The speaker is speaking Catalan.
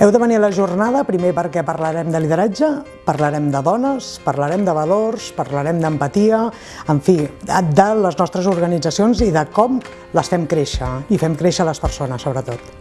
Heu de venir a la jornada primer perquè parlarem de lideratge, parlarem de dones, parlarem de valors, parlarem d'empatia, en fi, de les nostres organitzacions i de com les fem créixer i fem créixer les persones, sobretot.